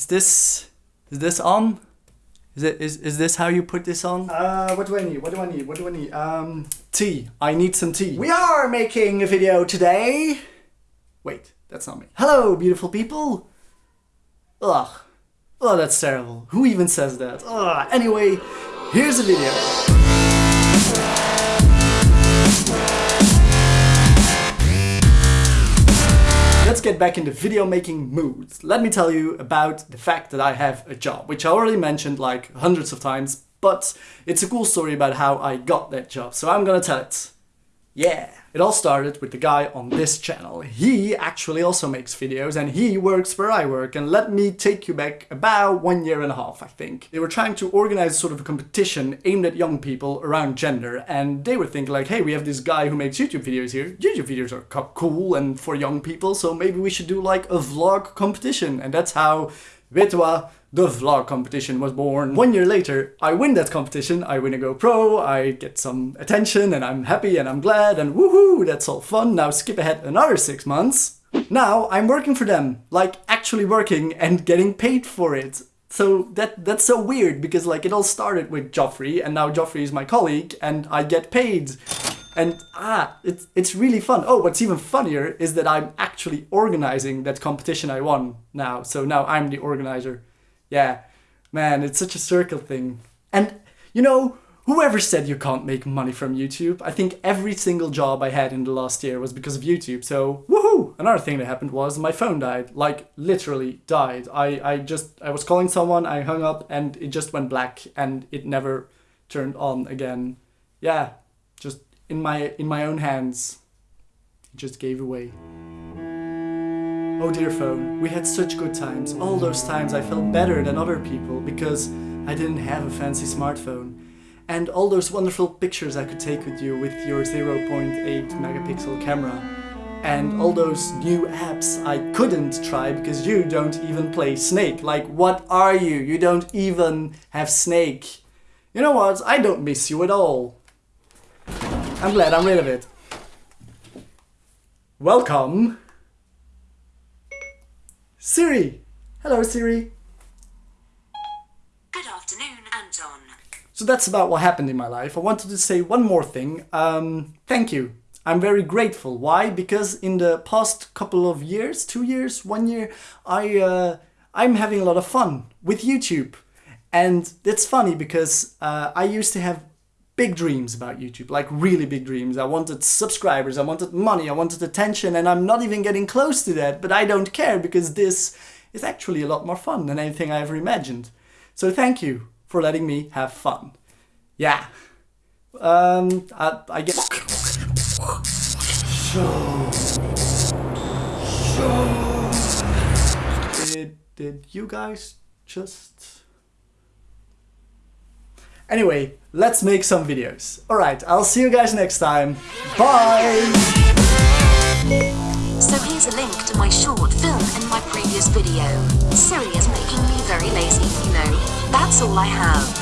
Is this is this on? Is it is is this how you put this on? Uh, what do I need? What do I need? What do I need? Um, tea. I need some tea. We are making a video today. Wait, that's not me. Hello, beautiful people. Ugh. Oh, that's terrible. Who even says that? Ugh. Anyway, here's a video. Let's get back into video making moods. Let me tell you about the fact that I have a job, which I already mentioned like hundreds of times, but it's a cool story about how I got that job, so I'm gonna tell it. Yeah! It all started with the guy on this channel. He actually also makes videos and he works where I work and let me take you back about one year and a half I think. They were trying to organize sort of a competition aimed at young people around gender and they were thinking like hey we have this guy who makes YouTube videos here. YouTube videos are cool and for young people so maybe we should do like a vlog competition and that's how Witwa the vlog competition was born. One year later, I win that competition, I win a GoPro, I get some attention and I'm happy and I'm glad and woohoo, that's all fun. Now skip ahead another six months. Now I'm working for them, like actually working and getting paid for it. So that that's so weird because like it all started with Joffrey and now Joffrey is my colleague and I get paid. And ah, it's, it's really fun. Oh, what's even funnier is that I'm actually organizing that competition I won now. So now I'm the organizer. Yeah, man, it's such a circle thing. And, you know, whoever said you can't make money from YouTube, I think every single job I had in the last year was because of YouTube. So, woohoo! Another thing that happened was my phone died. Like, literally died. I, I just, I was calling someone, I hung up, and it just went black, and it never turned on again. Yeah, just in my, in my own hands. It just gave away. Oh dear phone, we had such good times. All those times I felt better than other people because I didn't have a fancy smartphone. And all those wonderful pictures I could take with you with your 0.8 megapixel camera. And all those new apps I couldn't try because you don't even play Snake. Like, what are you? You don't even have Snake. You know what? I don't miss you at all. I'm glad I'm rid of it. Welcome Siri! Hello Siri! Good afternoon, Anton. So that's about what happened in my life. I wanted to say one more thing. Um, thank you. I'm very grateful. Why? Because in the past couple of years, two years, one year, I, uh, I'm having a lot of fun with YouTube. And it's funny because uh, I used to have big dreams about YouTube, like really big dreams. I wanted subscribers, I wanted money, I wanted attention, and I'm not even getting close to that, but I don't care because this is actually a lot more fun than anything I ever imagined. So thank you for letting me have fun. Yeah. Um, I, I guess... Show. Show. Did, did you guys just... Anyway, let's make some videos. Alright, I'll see you guys next time. Bye! So here's a link to my short film and my previous video. Siri is making me very lazy, you know. That's all I have.